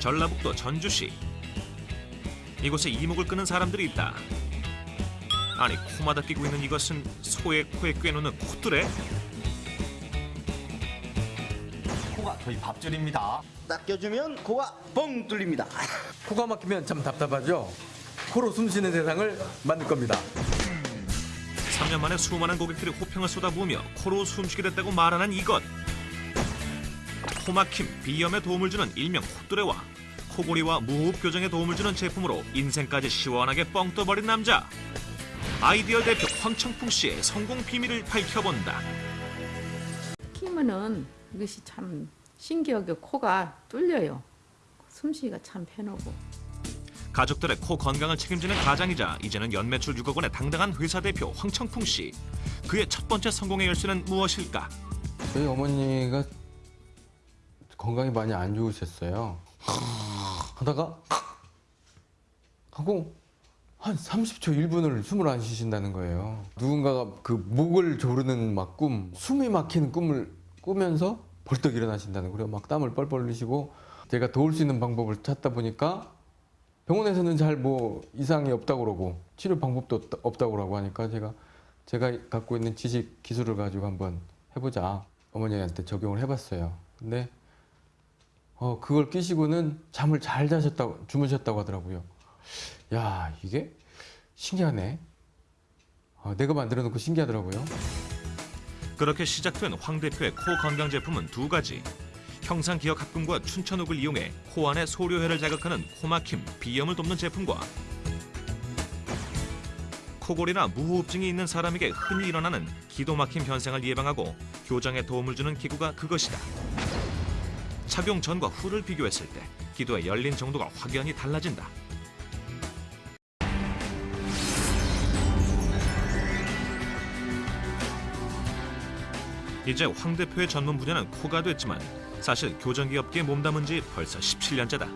전라북도 전주시. 이곳에 이목을 끄는 사람들이 있다. 아니 코마다 끼고 있는 이것은 소의 코에 꿰놓는 콧뚜레? 코가 저희 밥줄입니다. 딱 껴주면 코가 뻥 뚫립니다. 코가 막히면 참 답답하죠. 코로 숨쉬는 세상을 만들 겁니다. 3년 만에 수많은 고객들이 호평을 쏟아부으며 코로 숨쉬게 됐다고 말하는 이것. 코막힘, 비염에 도움을 주는 일명 콧뚜레와 코골이와 무호흡 교정에 도움을 주는 제품으로 인생까지 시원하게 뻥 떠버린 남자. 아이디어 대표 황청풍 씨의 성공 비밀을 밝혀본다. 키면은 이것이 참 신기하게 코가 뚫려요. 숨쉬기가 참 편하고. 가족들의 코 건강을 책임지는 가장이자 이제는 연매출 6억 원의 당당한 회사 대표 황청풍 씨. 그의 첫 번째 성공의 열쇠는 무엇일까? 저희 어머니가 건강이 많이 안 좋으셨어요. 하다가 하고 한 30초 1분을 숨을 안 쉬신다는 거예요. 누군가가 그 목을 조르는 막 꿈, 숨이 막히는 꿈을 꾸면서 벌떡 일어나신다는 거예요. 막 땀을 뻘뻘 흘리시고 제가 도울 수 있는 방법을 찾다 보니까 병원에서는 잘 뭐 이상이 없다고 그러고 치료 방법도 없다- 없다고 그러고 하니까 제가 제가 갖고 있는 지식 기술을 가지고 한번 해보자 어머니한테 적용을 해봤어요. 근데 어 그걸 끼시고는 잠을 잘 자셨다고 주무셨다고 하더라고요. 야 이게 신기하네. 어, 내가 만들어 놓고 신기하더라고요. 그렇게 시작된 황 대표의 코 건강 제품은 두 가지. 형상 기억 합금과 춘천옥을 이용해 코 안의 소료혈을 자극하는 코막힘, 비염을 돕는 제품과 코골이나 무호흡증이 있는 사람에게 흔히 일어나는 기도 막힘 현상을 예방하고 교정에 도움을 주는 기구가 그것이다. 착용 전과 후를 비교했을 때 기도의 열린 정도가 확연히 달라진다. 이제 황 대표의 전문 분야는 코가 됐지만 사실 교정기 업계에 몸담은 지 벌써 17년째다.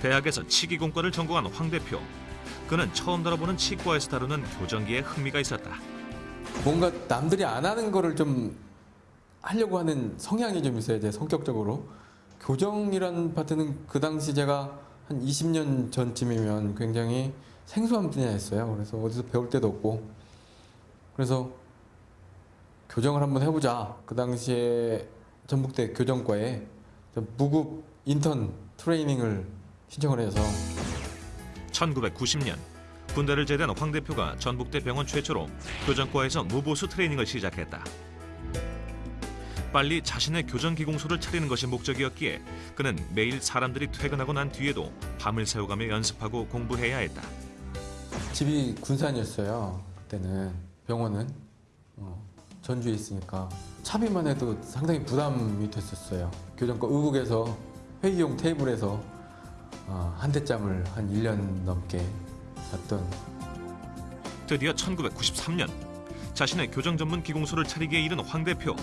대학에서 치기공과를 전공한 황 대표. 그는 처음 다뤄보는 치과에서 다루는 교정기에 흥미가 있었다. 뭔가 남들이 안 하는 거를 좀 하려고 하는 성향이 좀 있어요, 제 성격적으로. 교정이라는 파트는 그 당시 제가 한 20년 전쯤이면 굉장히 생소한 분야였어요. 그래서 어디서 배울 데도 없고. 그래서 교정을 한번 해보자. 그 당시에 전북대 교정과에 무급 인턴 트레이닝을 신청을 해서 1990년 군대를 제대한 황 대표가 전북대 병원 최초로 교정과에서 무보수 트레이닝을 시작했다. 빨리 자신의 교정 기공소를 차리는 것이 목적이었기에 그는 매일 사람들이 퇴근하고 난 뒤에도 밤을 새워가며 연습하고 공부해야 했다. 집이 군산이었어요. 그때는 병원은 어, 전주에 있으니까 차비만 해도 상당히 부담이 됐었어요. 교정과 의국에서 회의용 테이블에서 어, 한 대짬을 한 1년 넘게 잤던 드디어 1993년 자신의 교정 전문 기공소를 차리기에 이른 황 대표.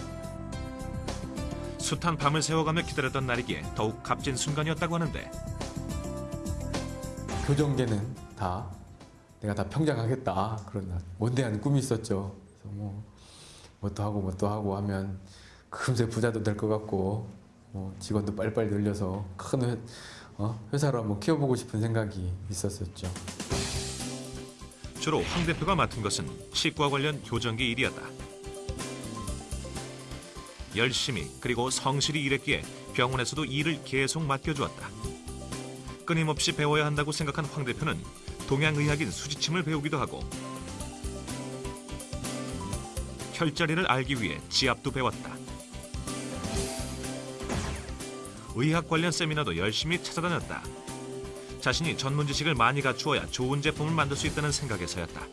숱한 밤을 새워가며 기다렸던 날이기에 더욱 값진 순간이었다고 하는데 교정계는 다 내가 다 평장하겠다 그런 날 원대한 꿈이 있었죠. 그래서 뭐 뭣도 하고 뭣도 하고 하면 금세 부자도 될 것 같고 뭐 직원도 빨리빨리 늘려서 큰 회, 어? 회사로 한번 키워보고 싶은 생각이 있었었죠. 주로 황 대표가 맡은 것은 치과 관련 교정기 일이었다. 열심히 그리고 성실히 일했기에 병원에서도 일을 계속 맡겨주었다. 끊임없이 배워야 한다고 생각한 황 대표는 동양의학인 수지침을 배우기도 하고 혈자리를 알기 위해 지압도 배웠다. 의학 관련 세미나도 열심히 찾아다녔다. 자신이 전문 지식을 많이 갖추어야 좋은 제품을 만들 수 있다는 생각에서였다.